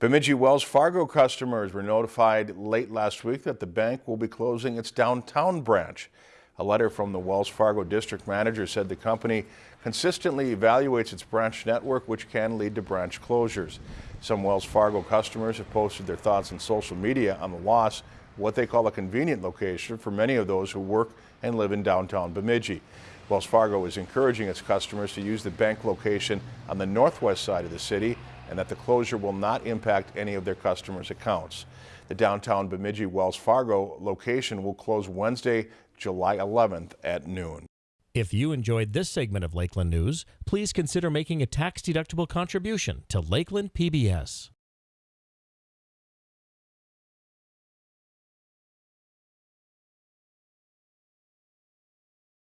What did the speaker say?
Bemidji Wells Fargo customers were notified late last week that the bank will be closing its downtown branch. A letter from the Wells Fargo district manager said the company consistently evaluates its branch network, which can lead to branch closures. Some Wells Fargo customers have posted their thoughts on social media on the loss, what they call a convenient location for many of those who work and live in downtown Bemidji. Wells Fargo is encouraging its customers to use the bank location on the northwest side of the city and that the closure will not impact any of their customers' accounts. The downtown Bemidji Wells Fargo location will close Wednesday, July 11th at noon. If you enjoyed this segment of Lakeland News, please consider making a tax-deductible contribution to Lakeland PBS.